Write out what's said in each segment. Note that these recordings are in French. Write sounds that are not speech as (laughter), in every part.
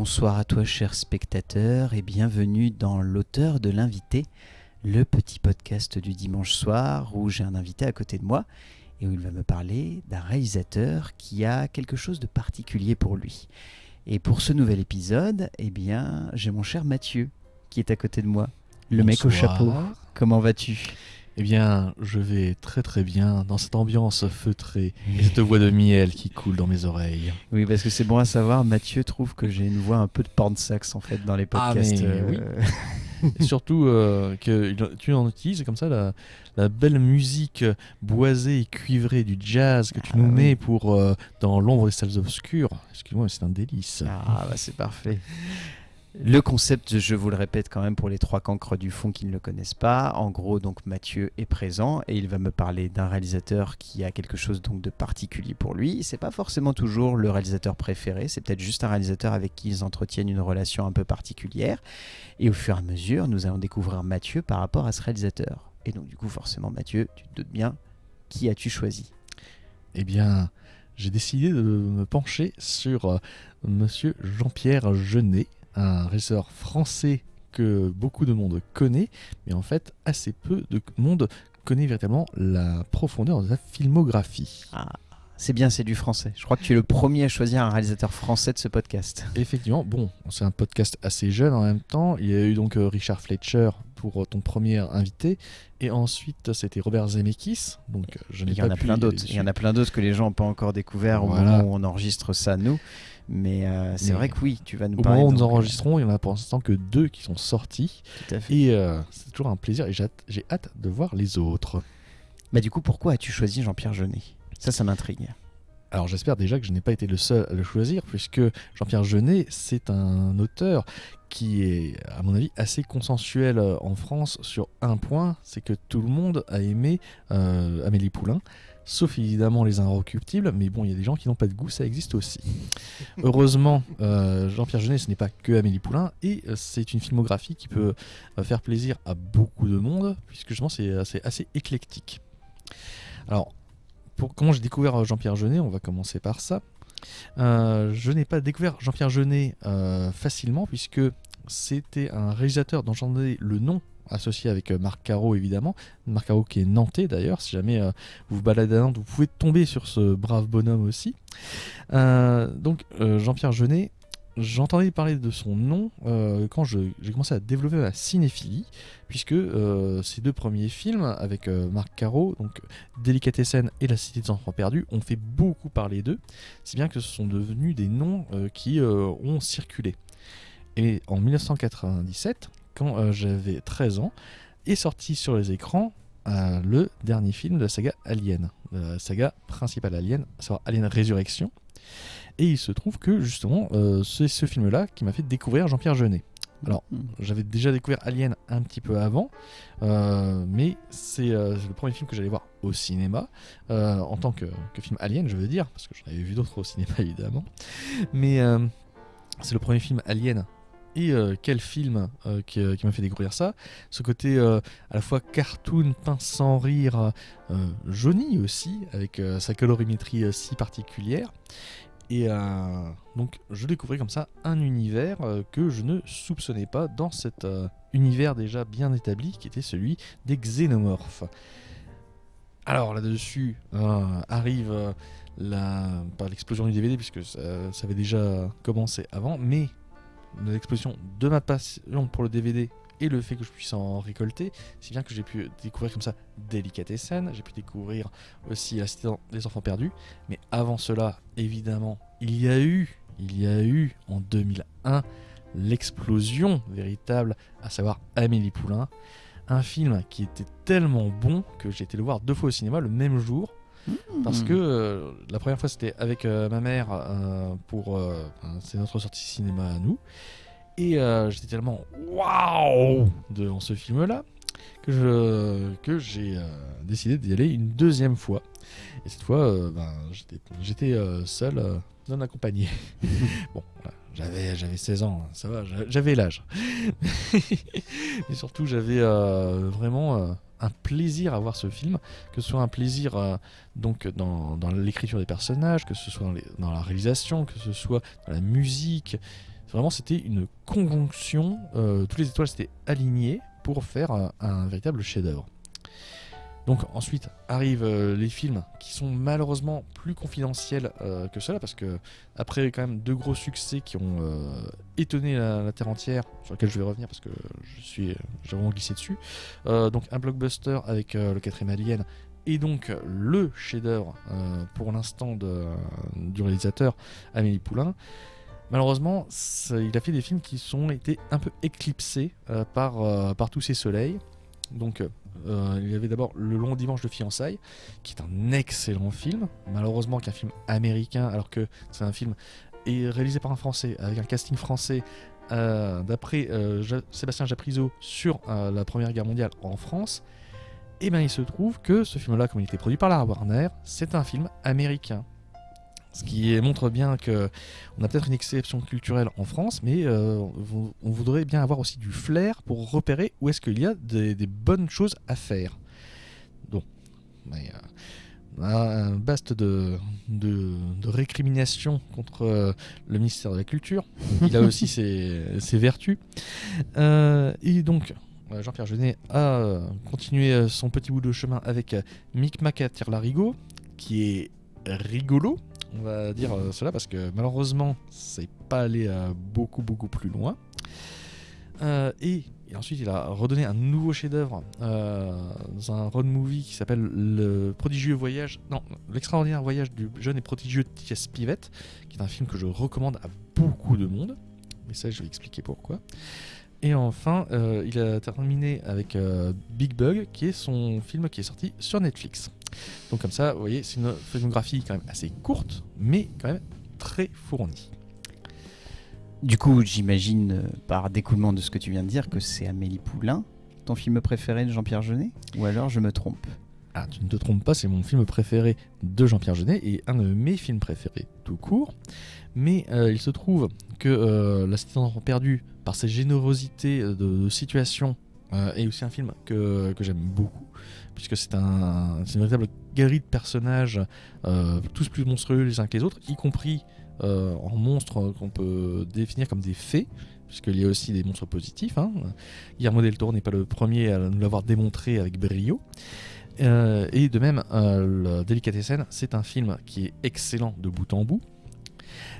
Bonsoir à toi, cher spectateur, et bienvenue dans l'auteur de l'invité, le petit podcast du dimanche soir où j'ai un invité à côté de moi et où il va me parler d'un réalisateur qui a quelque chose de particulier pour lui. Et pour ce nouvel épisode, eh bien, j'ai mon cher Mathieu qui est à côté de moi, le mec au chapeau. Comment vas-tu? Eh bien, je vais très très bien dans cette ambiance feutrée et (laughs) cette voix de miel qui coule dans mes oreilles. Oui, parce que c'est bon à savoir, Mathieu trouve que j'ai une voix un peu de porn sax en fait dans les Ah, podcasts. mais oui. euh, (laughs) Et surtout euh, que tu en utilises comme ça la, la belle musique boisée et cuivrée du jazz que tu Ah, nous oui. mets pour euh, dans l'ombre des salles obscures. Excuse-moi, mais c'est un délice. Ah, bah c'est parfait. Le concept, je vous le répète quand même pour les trois cancres du fond qui ne le connaissent pas. En gros, donc Mathieu est présent et il va me parler d'un réalisateur qui a quelque chose donc de particulier pour lui. C'est pas forcément toujours le réalisateur préféré, c'est peut-être juste un réalisateur avec qui ils entretiennent une relation un peu particulière. Et au fur et à mesure, nous allons découvrir Mathieu par rapport à ce réalisateur. Et donc du coup, forcément, Mathieu, tu te doutes bien, qui as-tu choisi? Eh bien, j'ai décidé de me pencher sur euh, monsieur Jean-Pierre Jeunet, un réalisateur français que beaucoup de monde connaît, mais en fait, assez peu de monde connaît véritablement la profondeur de sa filmographie. Ah, c'est bien, c'est du français. Je crois que tu es le premier à choisir un réalisateur français de ce podcast. Effectivement, bon, c'est un podcast assez jeune en même temps. Il y a eu donc euh, Richard Fletcher pour euh, ton premier invité, et ensuite c'était Robert Zemeckis. Donc euh, je n'ai Il y pas en a plein d'autres. Il y en a plein d'autres que les gens n'ont pas encore découvert au moment où on enregistre ça, nous. Mais euh, c'est vrai que oui, tu vas nous Au parler. moment où nous euh, enregistrons, il y en a pour l'instant que deux qui sont sortis. tout à fait. Et euh, c'est toujours un plaisir et j'ai hâte- j'ai hâte de voir les autres. Bah, du coup, pourquoi as-tu choisi Jean-Pierre Jeunet? Ça, ça m'intrigue. Alors j'espère déjà que je n'ai pas été le seul à le choisir, puisque Jean-Pierre Jeunet, c'est un auteur qui est, à mon avis, assez consensuel en France sur un point, c'est que tout le monde a aimé euh, Amélie Poulain, sauf évidemment les Inrecuptibles, mais bon, il y a des gens qui n'ont pas de goût, ça existe aussi. Heureusement, euh, Jean-Pierre Jeunet, ce n'est pas que Amélie Poulain, et euh, c'est une filmographie qui peut euh, faire plaisir à beaucoup de monde, puisque justement c'est assez, éclectique. Alors, pour comment j'ai découvert Jean-Pierre Jeunet, on va commencer par ça. Je n'ai pas découvert Jean-Pierre Jeunet facilement, puisque c'était un réalisateur dont j'en ai le nom associé avec euh, Marc Caro évidemment. Marc Caro qui est nantais d'ailleurs, si jamais euh, vous vous baladez à Nantes, vous pouvez tomber sur ce brave bonhomme aussi. Euh, donc Jean-Pierre Jeunet, j'entendais parler de son nom quand j'ai commencé à développer ma cinéphilie, puisque ces deux premiers films avec Marc Caro, donc Délicatessen et La Cité des Enfants Perdus, ont fait beaucoup parler d'eux, si bien que ce sont devenus des noms qui ont circulé. Et en 1997, quand euh, j'avais 13 ans, est sorti sur les écrans euh, le dernier film de la saga Alien, la saga principale Alien, à savoir Alien Résurrection. Et il se trouve que justement, euh, c'est ce film-là qui m'a fait découvrir Jean-Pierre Jeunet. Alors, Hmm. j'avais déjà découvert Alien un petit peu avant, euh, mais c'est euh, le premier film que j'allais voir au cinéma, euh, en tant que, que film Alien, je veux dire, parce que j'en avais vu d'autres au cinéma (laughs) évidemment. Mais euh, c'est le premier film Alien. Et euh, quel film euh, qui, euh, qui m'a fait découvrir ça? Ce côté à la fois cartoon, pince sans rire, jauni aussi, avec sa colorimétrie si particulière. Et donc je découvrais comme ça un univers que je ne soupçonnais pas dans cet univers déjà bien établi qui était celui des xénomorphes. Alors là-dessus arrive la, l'explosion du DVD puisque ça, ça avait déjà commencé avant, mais l'explosion de ma passion pour le DVD et le fait que je puisse en récolter, si bien que j'ai pu découvrir comme ça Delicatessen, j'ai pu découvrir aussi La des Enfants Perdus, mais avant cela, évidemment, il y a eu, il y a eu en 2001 l'explosion véritable, à savoir Amélie Poulain, un film qui était tellement bon que j'ai été le voir deux fois au cinéma le même jour, parce Hmm. que euh, la première fois c'était avec euh, ma mère euh, pour c'est notre sortie cinéma à nous. Et j'étais tellement waouh devant ce film là que je que j'ai décidé d'y aller une deuxième fois. Et cette fois ben, j'étais seul non accompagné. (laughs) Bon voilà, j'avais j'avais 16 ans ça va j'a- j'avais l'âge. (laughs) Mais surtout j'avais euh, vraiment euh, un plaisir à voir ce film que ce soit un plaisir euh, donc dans, l'écriture des personnages, que ce soit dans, la réalisation, que ce soit dans la musique. Vraiment, c'était une conjonction. euh, toutes les étoiles s'étaient alignées pour faire un, un véritable chef-d'œuvre. Donc ensuite arrivent euh, les films qui sont malheureusement plus confidentiels euh, que cela parce que après quand même deux gros succès qui ont euh, étonné la, terre entière sur lesquels je vais revenir parce que je suis j'ai vraiment glissé dessus. Donc un blockbuster avec le quatrième Alien et donc le chef-d'œuvre pour l'instant du réalisateur Amélie Poulain. Malheureusement, il a fait des films qui sont été un peu éclipsés par tous ces soleils. Donc, euh, il y avait d'abord Le Long Dimanche de Fiançailles, qui est un excellent film. Malheureusement, qu'un film américain, alors que c'est un film réalisé par un Français, avec un casting français, euh, d'après euh, Sébastien Japrisot sur euh, la Première Guerre mondiale en France. Et bien, il se trouve que ce film-là, comme il était produit par la Warner, c'est un film américain. Ce qui montre bien que on a peut-être une exception culturelle en France, mais euh, on voudrait bien avoir aussi du flair pour repérer où est-ce qu'il y a des, des bonnes choses à faire. Donc, mais, euh, baste de, de, de récrimination contre euh, le ministère de la Culture. Il a aussi (laughs) ses, ses vertus. Euh, et donc, Jean-Pierre Jeunet a continué son petit bout de chemin avec Micmac à Tire-Larigot, qui est rigolo, on va dire euh, cela, parce que malheureusement, c'est pas allé euh, beaucoup, beaucoup plus loin. Euh, et, ensuite, il a redonné un nouveau chef-d'œuvre dans un road movie qui s'appelle Le prodigieux voyage, non, l'extraordinaire voyage du jeune et prodigieux T.S. Pivette, qui est un film que je recommande à beaucoup de monde. Mais ça, je vais expliquer pourquoi. Et enfin, il a terminé avec Big Bug, qui est son film qui est sorti sur Netflix. Donc comme ça, vous voyez, c'est une filmographie quand même assez courte, mais quand même très fournie. Du coup, j'imagine euh, par découlement de ce que tu viens de dire que c'est Amélie Poulain, ton film préféré de Jean-Pierre Jeunet Ou alors je me trompe? Ah, tu ne te trompes pas, c'est mon film préféré de Jean-Pierre Jeunet et un de mes films préférés tout court. Mais euh, il se trouve que euh, La Cité des Enfants Perdus, par sa générosité de, de situation, euh, est aussi un film que, que j'aime beaucoup, puisque c'est un, une véritable galerie de personnages, euh, tous plus monstrueux les uns que les autres, y compris euh, en monstres qu'on peut définir comme des fées, puisqu'il y a aussi des monstres positifs. Hein. Guillermo del Toro n'est pas le premier à nous l'avoir démontré avec brio. Euh, et de même, le Delicatessen, c'est un film qui est excellent de bout en bout.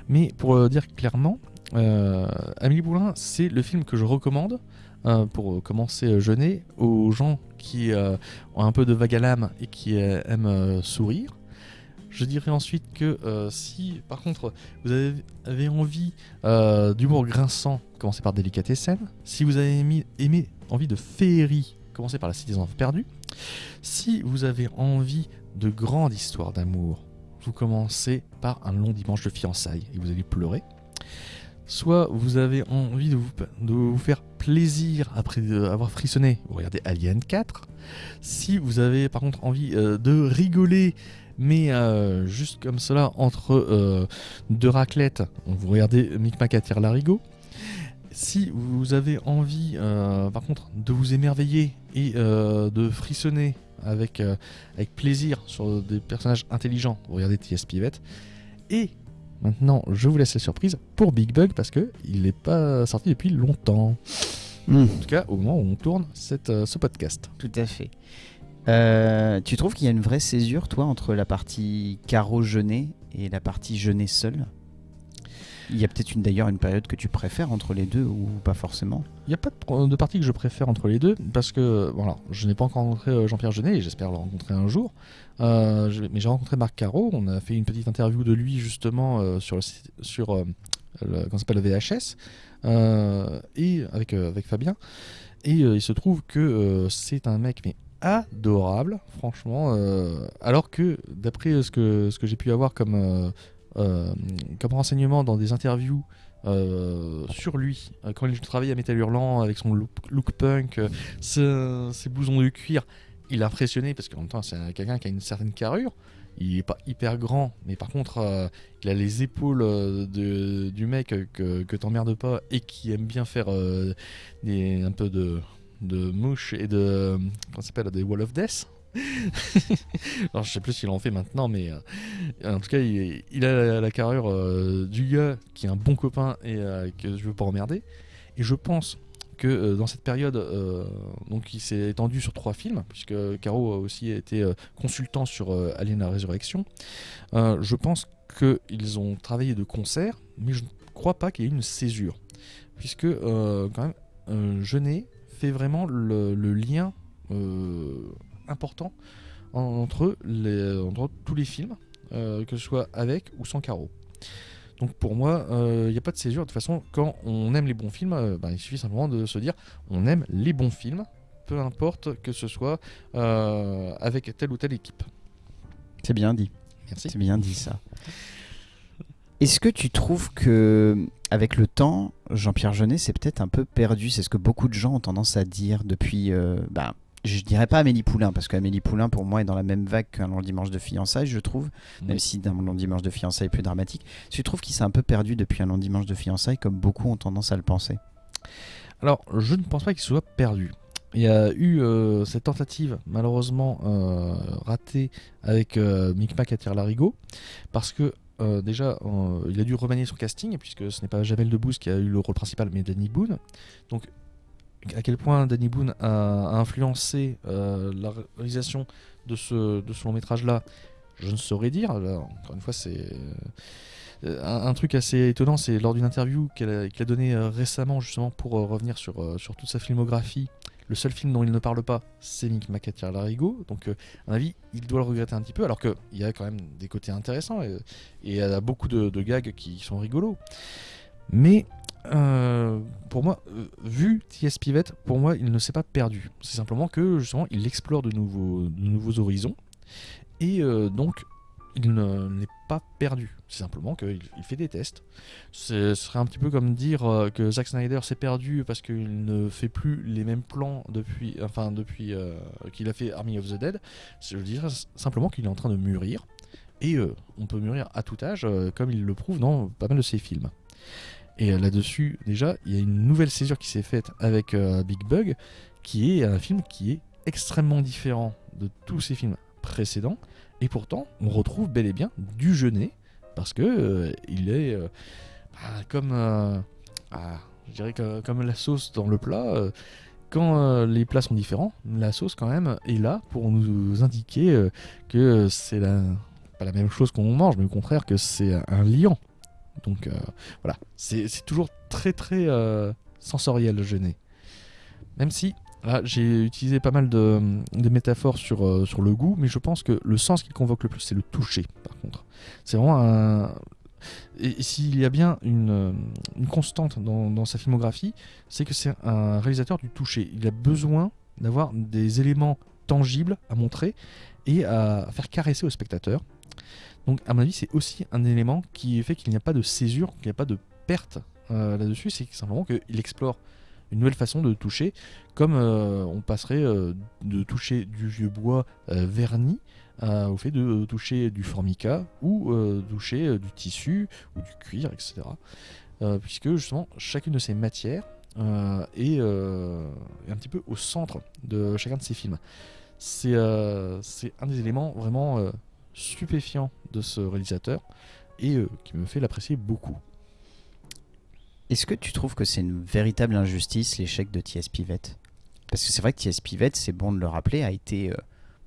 Mais pour euh, dire clairement, Amélie Poulain, c'est le film que je recommande euh, pour commencer jeûner aux gens qui euh, ont un peu de vague à l'âme et qui euh, aiment sourire. Je dirais ensuite que si, par contre, vous avez, envie d'humour grinçant, commencez par Delicatessen. Si vous avez aimé, envie de féerie, commencez par La Cité des Enfants Perdus. Si vous avez envie de grande histoire d'amour, vous commencez par un long dimanche de fiançailles et vous allez pleurer. Soit vous avez envie de vous, faire plaisir après avoir frissonné, vous regardez Alien 4. Si vous avez par contre envie euh, de rigoler, mais euh, juste comme cela, entre euh, deux raclettes, vous regardez Micmac à Larigot. Si vous avez envie, euh, par contre, de vous émerveiller et euh, de frissonner avec, euh, avec plaisir sur des personnages intelligents, vous regardez T.S. Pivette. Et maintenant, je vous laisse la surprise pour Big Bug parce que il n'est pas sorti depuis longtemps. Hmm, En tout cas, au moment où on tourne cette, euh, ce podcast. Tout à fait. Euh, tu trouves qu'il y a une vraie césure, toi, entre la partie Caro Jeunet et la partie Jeunet seul? Il y a peut-être une d'ailleurs une période que tu préfères entre les deux ou pas forcément? Il n'y a pas de, partie que je préfère entre les deux parce que voilà, je n'ai pas encore rencontré euh, Jean-Pierre Jeunet et j'espère le rencontrer un jour. Euh, mais j'ai rencontré Marc Caro, on a fait une petite interview de lui justement euh, sur, le, sur euh, le, VHS et avec, avec Fabien. Et il se trouve que c'est un mec mais adorable, franchement. alors que d'après ce que, ce que j'ai pu avoir comme, comme renseignement dans des interviews euh, sur lui, euh, quand il travaillait à Metal Hurlant avec son look, punk, euh, ses, ses blousons de cuir, il a impressionné parce qu'en même temps c'est un- quelqu'un qui a une certaine carrure. Il est pas hyper grand, mais par contre euh, il a les épaules euh, du mec euh, que, t'emmerdes pas et qui aime bien faire euh, un peu de, mouche et de comment s'appelle des wall of death. (laughs) Alors, je sais plus s'il en fait maintenant, mais euh, en tout cas, il, a la, la carrure euh, du gars qui est un bon copain et euh, que je veux pas emmerder. Et je pense que dans cette période, donc il s'est étendu sur trois films, puisque Caro a aussi été consultant sur Alien la Résurrection. Je pense qu'ils ont travaillé de concert, mais je ne crois pas qu'il y ait une césure, puisque quand même, Jeunet fait vraiment le, lien important en- entre, les, entre tous les films, euh, que ce soit avec ou sans Caro. Donc pour moi, euh, il n'y a pas de césure. De toute façon, quand on aime les bons films, euh, ben, il suffit simplement de se dire on aime les bons films, peu importe que ce soit euh, avec telle ou telle équipe. C'est bien dit. Merci. C'est bien dit ça. Est-ce que tu trouves que avec le temps, Jean-Pierre Jeunet s'est peut-être un peu perdu? C'est ce que beaucoup de gens ont tendance à dire depuis. euh, bah, je dirais pas Amélie Poulain, parce qu'Amélie Poulain, pour moi, est dans la même vague qu'un long dimanche de fiançailles, je trouve. Même Oui. si d'un long dimanche de fiançailles est plus dramatique. Tu trouves qu'il s'est un peu perdu depuis un long dimanche de fiançailles, comme beaucoup ont tendance à le penser? Alors, je ne pense pas qu'il soit perdu. Il y a eu euh, cette tentative, malheureusement euh, ratée, avec euh, Micmac à Tire-Larigot, parce que euh, déjà, il a dû remanier son casting, puisque ce n'est pas Jamel Debbouze qui a eu le rôle principal, mais Danny Boone. Donc, à quel point Danny Boone a, influencé euh, la réalisation de ce, long métrage-là, je ne saurais dire. Là, encore une fois, c'est. euh, un, truc assez étonnant, c'est lors d'une interview qu'elle a, qu'il a donnée euh, récemment, justement, pour revenir sur, toute sa filmographie. Le seul film dont il ne parle pas, c'est Mick Macatier Larigot. Donc, à mon avis, il doit le regretter un petit peu, alors qu'il y a quand même des côtés intéressants et, beaucoup de gags qui sont rigolos. Mais euh, pour moi, euh, vu T.S. Pivette, pour moi, il ne s'est pas perdu. C'est simplement que justement, il explore de nouveaux, horizons et euh, donc il ne- n'est pas perdu. C'est simplement qu'il il fait des tests. Ce serait un petit peu comme dire que Zack Snyder s'est perdu parce qu'il ne fait plus les mêmes plans depuis, enfin depuis qu'il a fait Army of the Dead. Je dirais simplement qu'il est en train de mûrir. Et on peut mûrir à tout âge, comme il le prouve dans pas mal de ses films. Et euh, là-dessus, déjà, il y a une nouvelle césure qui s'est faite avec euh, Big Bug, qui est un film qui est extrêmement différent de tous ses films précédents. Et pourtant, on retrouve bel et bien du Jeunet, parce que euh, il est bah, comme, ah, je dirais que- comme la sauce dans le plat. quand les plats sont différents, la sauce quand même est là pour nous indiquer que c'est pas la même chose qu'on mange, mais au contraire que c'est un liant. Donc euh, voilà, c'est toujours très très euh, sensoriel Jeunet. Même si j'ai utilisé pas mal de, métaphores sur, euh, sur le goût, mais je pense que le sens qu'il convoque le plus, c'est le toucher, par contre. C'est vraiment un. Et, s'il y a bien une, une constante dans, dans sa filmographie, c'est que c'est un réalisateur du toucher. Il a besoin d'avoir des éléments tangibles à montrer et à faire caresser au spectateur. Donc, à mon avis, c'est aussi un élément qui fait qu'il n'y a pas de césure, qu'il n'y a pas de perte euh, là-dessus. C'est simplement qu'il explore une nouvelle façon de toucher, comme euh, on passerait euh, de toucher du vieux bois verni au fait de toucher du formica ou toucher du tissu ou du cuir, etc. Puisque justement, chacune de ces matières est, un petit peu au centre de chacun de ces films. C'est un des éléments vraiment stupéfiants de ce réalisateur et euh, qui me fait l'apprécier beaucoup. Est-ce que tu trouves que c'est une véritable injustice l'échec de T.S. Pivette? Parce que c'est vrai que T.S. Pivette, c'est bon de le rappeler, a été, euh,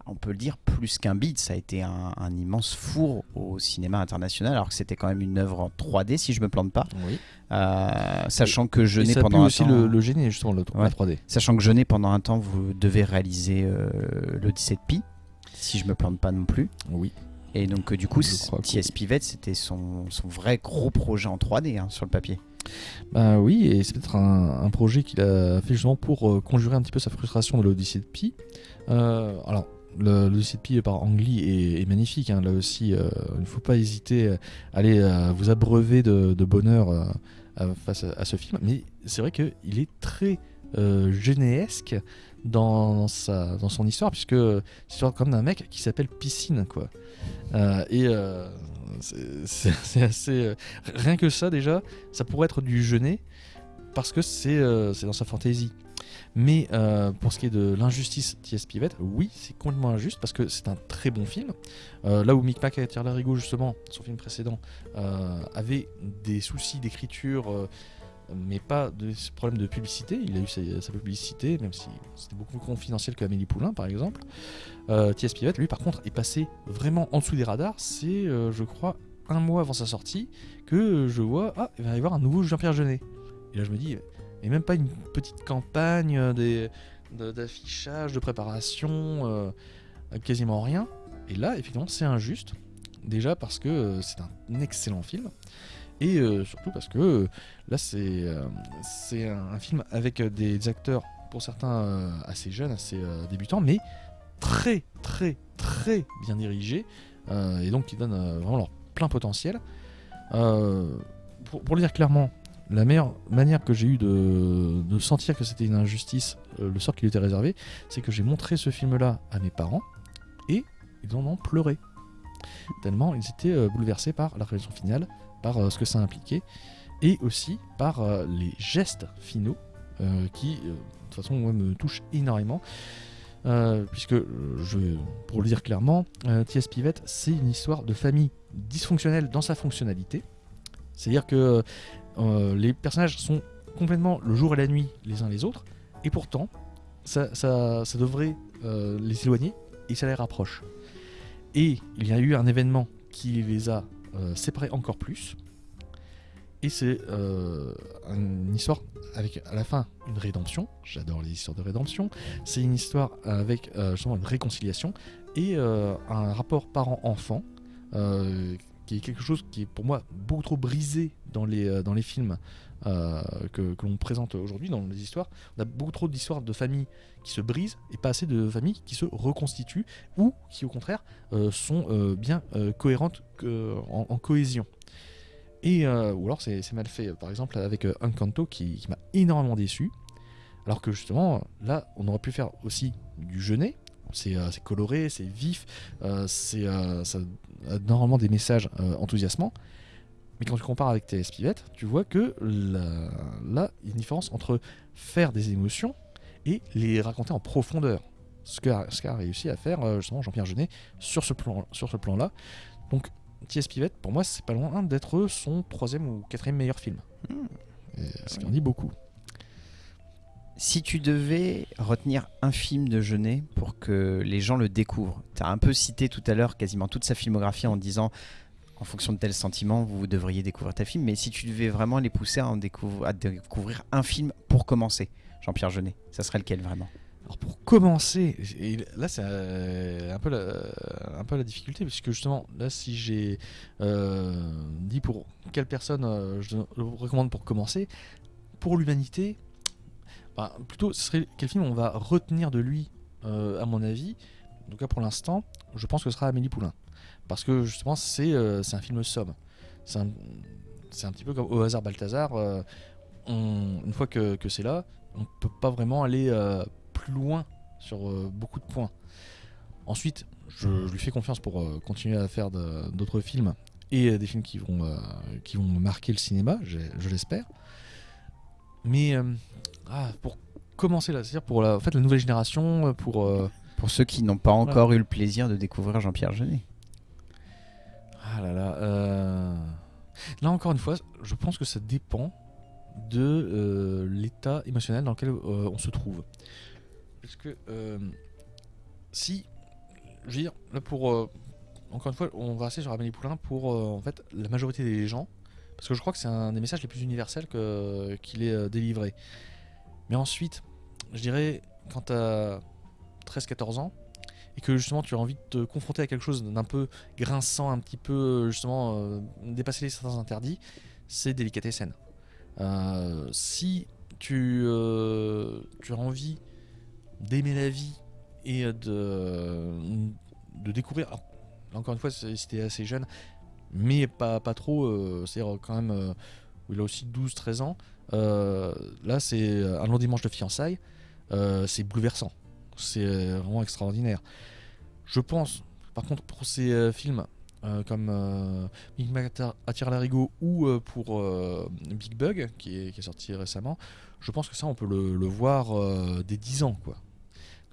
on peut le dire, plus qu'un beat. Ça a été un, un immense four au cinéma international, alors que c'était quand même une œuvre en 3D, si je me plante pas. Oui. Euh, sachant que Et a pu pendant un aussi temps, le, le gêner justement le Ouais. la 3D. sachant que Jeunet pendant un temps, vous devez réaliser l'Odyssée de Pi, si je me plante pas non plus. Oui. Et donc euh, du coup, T.S. Pivette, c'était son, son vrai gros projet en 3D hein, sur le papier. Bah oui, et c'est peut-être un, un projet qu'il a fait justement pour euh, conjurer un petit peu sa frustration de l'Odyssée de Pi. Euh, alors, l'Odyssée de Pi par Ang Lee est, est magnifique. hein. Là aussi, il ne faut pas hésiter à aller vous abreuver de, de bonheur face à, à ce film. Mais c'est vrai qu'il est très généesque dans, sa, dans son histoire, puisque c'est comme d'un mec qui s'appelle Piscine, quoi. Euh, et euh, (laughs) c'est- assez. euh, rien que ça, déjà, ça pourrait être du Jeunet parce que c'est dans sa fantaisie. Mais pour ce qui est de l'injustice T.S. Pivette, oui, c'est complètement injuste parce que c'est un très bon film. Là où Mick Mac et Thierry Larigot, justement, son film précédent, avait des soucis d'écriture, mais pas de problèmes de publicité. Il a eu sa, publicité, même si c'était beaucoup plus confidentiel que Amélie Poulain, par exemple. Euh, T.S. Lui, par contre, est passé vraiment en dessous des radars. C'est, euh, je crois, un mois avant sa sortie que je vois, ah, il va y avoir un nouveau Jean-Pierre Jeunet. Et là, je me dis, et même pas une petite campagne euh, des- de- d'affichage, de, préparation, euh, quasiment rien. Et là, effectivement, c'est injuste. Déjà parce que euh, c'est un excellent film. Et surtout parce que là, c'est euh, un, film avec euh, des acteurs, pour certains euh, assez jeunes, assez débutants, mais très, très, très bien dirigés. et donc qui donnent vraiment leur plein potentiel. Pour, le dire clairement, la meilleure manière que j'ai eu de, sentir que c'était une injustice, le sort qui lui était réservé, c'est que j'ai montré ce film-là à mes parents et ils en ont pleuré. Tellement ils étaient bouleversés par la réalisation finale, par ce que ça impliquait et aussi par euh, les gestes finaux euh, qui, euh, de toute façon, me touchent énormément. Puisque, pour le dire clairement, T.S. Pivette, c'est une histoire de famille dysfonctionnelle dans sa fonctionnalité. C'est-à-dire que les personnages sont complètement le jour et la nuit les uns les autres, et pourtant, ça, ça- ça devrait les éloigner, et ça les rapproche. Et il y a eu un événement qui les a séparés encore plus, et c'est euh, une histoire avec à la fin une rédemption. J'adore les histoires de rédemption. C'est une histoire avec euh, justement une réconciliation et euh, un rapport parent-enfant euh, qui est quelque chose qui est pour moi beaucoup trop brisé dans les, dans les films que, l'on présente aujourd'hui, dans les histoires. On a beaucoup trop d'histoires de familles qui se brisent et pas assez de familles qui se reconstituent ou qui au contraire sont bien cohérentes en cohésion. Euh, ou alors c'est mal fait, par exemple avec euh, Encanto qui, qui m'a énormément déçu. Alors que justement, là, on aurait pu faire aussi du jeunet. C'est euh, coloré, c'est vif, euh, c'est euh, ça a normalement des messages euh, enthousiasmants. Mais quand tu compares avec tes Pivette, tu vois que là, il y a une différence entre faire des émotions et les raconter en profondeur. Ce qu'a ce réussi à faire euh, justement Jean-Pierre Jeunet sur ce plan, sur ce plan-là. Donc T.S. Pivette, pour moi, c'est pas loin d'être son troisième ou quatrième meilleur film. Et ce qui en dit beaucoup. Si tu devais retenir un film de Jeunet pour que les gens le découvrent, tu as un peu cité tout à l'heure quasiment toute sa filmographie en disant en fonction de tels sentiments, vous devriez découvrir ta film, mais si tu devais vraiment les pousser à, en découvrir, à découvrir un film pour commencer, Jean-Pierre Jeunet, ça serait lequel vraiment? Alors pour commencer, et là c'est euh, un, peu la, un peu la difficulté, puisque justement, là si j'ai euh, dit pour quelle personne euh, je le recommande pour commencer, pour l'humanité, bah, plutôt ce serait quel film on va retenir de lui, euh, à mon avis. En tout cas pour l'instant, je pense que ce sera Amélie Poulain. Parce que justement c'est euh, un film somme. C'est un, un petit peu comme au hasard Balthazar. euh, une fois que, que c'est là, on peut pas vraiment aller euh, plus loin sur euh, beaucoup de points. Ensuite, je, je lui fais confiance pour euh, continuer à faire d'autres films et euh, des films qui vont, qui vont marquer le cinéma, je l'espère. Mais ah, pour commencer là, c'est-à-dire pour la, en fait, la nouvelle génération, pour Pour ceux qui n'ont pas encore eu le plaisir de découvrir Jean-Pierre Jeunet. Ah là là. Là encore une fois, je pense que ça dépend de euh, l'état émotionnel dans lequel euh, on se trouve. Parce que euh, si, je veux dire, là pour euh, encore une fois, on va rester sur Amélie Poulain pour euh, en fait la majorité des gens, parce que je crois que c'est un des messages les plus universels qu'il est délivré. Mais ensuite, je dirais quand tu as 13-14 ans et que justement tu as envie de te confronter à quelque chose d'un peu grinçant, un petit peu justement dépasser les certains interdits, c'est Délicatessen. Euh, si tu, tu as envie d'aimer la vie et de, de découvrir, encore une fois, c'est- c'était assez jeune, mais pas, pas trop, euh, c'est-à-dire quand même, euh, il a aussi 12-13 ans, euh, là c'est un long dimanche de fiançailles, euh, c'est bouleversant, c'est vraiment extraordinaire. Je pense, par contre, pour ces euh, films euh, comme euh, Big Mac attire l'arigot ou euh, pour euh, Big Bug qui est, sorti récemment, je pense que ça on peut le, le voir euh, dès 10 ans quoi.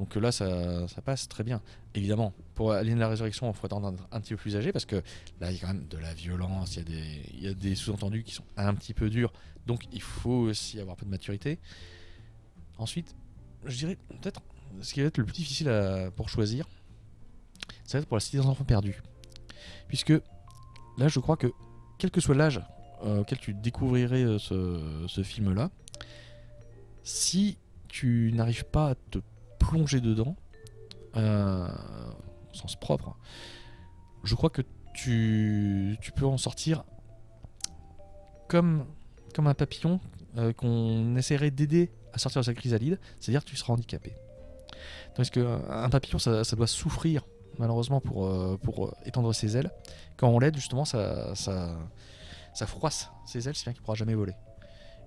Donc là ça, passe très bien. Évidemment, pour Alien la Résurrection, il faut attendre un, un petit peu plus âgé parce que là il y a quand même de la violence, il y a des, des sous-entendus qui sont un petit peu durs, donc il faut aussi avoir un peu de maturité. Ensuite, je dirais peut-être ce qui va être le plus difficile à- pour choisir, ça va être pour la Cité des enfants perdus. Puisque là, je crois que quel que soit l'âge euh, auquel tu découvrirais euh, ce, ce film-là, si tu n'arrives pas à te plonger dedans, euh, au sens propre, je crois que tu, tu peux en sortir comme, comme un papillon euh, qu'on essaierait d'aider à sortir de sa chrysalide, c'est-à-dire que tu seras handicapé. Tandis qu'un papillon, ça, doit souffrir malheureusement pour, euh, pour euh, étendre ses ailes. Quand on l'aide, justement, ça, ça, ça froisse ses ailes, si bien qu'il ne pourra jamais voler.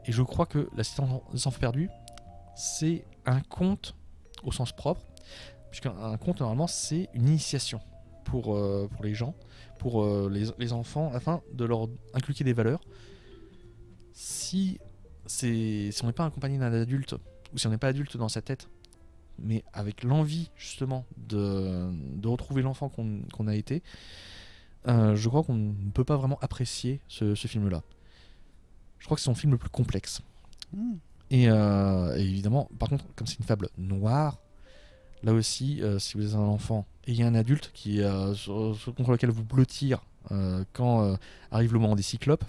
Et je crois que La Cité des Enfants Perdus, c'est un conte au sens propre, puisqu'un conte, normalement, c'est une initiation pour, euh, pour les gens, pour euh, les, enfants, afin de leur inculquer des valeurs. Si, si on n'est pas accompagné d'un adulte, ou si on n'est pas adulte dans sa tête, mais avec l'envie justement de, de retrouver l'enfant qu'on a été, euh, je crois qu'on ne peut pas vraiment apprécier ce, ce film-là. Je crois que c'est son film le plus complexe. Hmm. Et, euh, et évidemment, par contre, comme c'est une fable noire, là aussi, euh, si vous êtes un enfant et il y a un adulte qui, euh, sur- contre lequel vous blottir quand arrive le moment des cyclopes,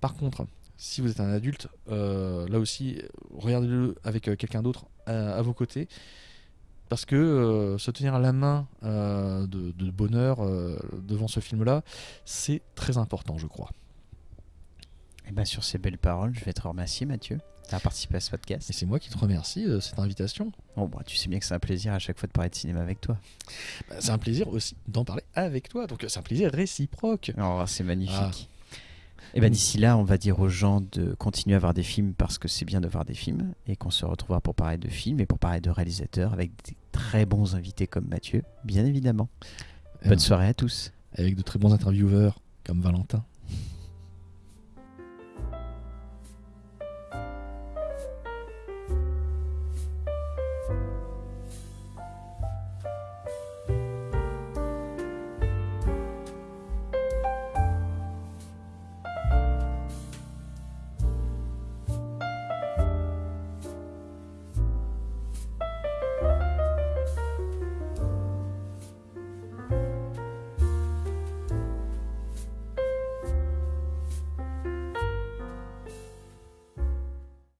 par contre, si vous êtes un adulte, là aussi, regardez-le avec quelqu'un d'autre à, vos côtés. Parce que se tenir à la main de, bonheur devant ce film-là, c'est très important, je crois. Et ben sur ces belles paroles, je vais te remercier Mathieu d'avoir participé à ce podcast. Et c'est moi qui te remercie de cette invitation. Bon, bah, tu sais bien que c'est un plaisir à chaque fois de parler de cinéma avec toi. Bah, C'est un plaisir aussi d'en parler avec toi, donc c'est un plaisir réciproque. Oh, c'est magnifique. Ah. Et ben d'ici là, on va dire aux gens de continuer à voir des films parce que c'est bien de voir des films et qu'on se retrouvera pour parler de films et pour parler de réalisateurs avec des très bons invités comme Mathieu, bien évidemment. Euh, Bonne soirée à tous. Avec de très bons intervieweurs comme Valentin.